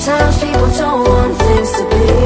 Sometimes people don't want things to be.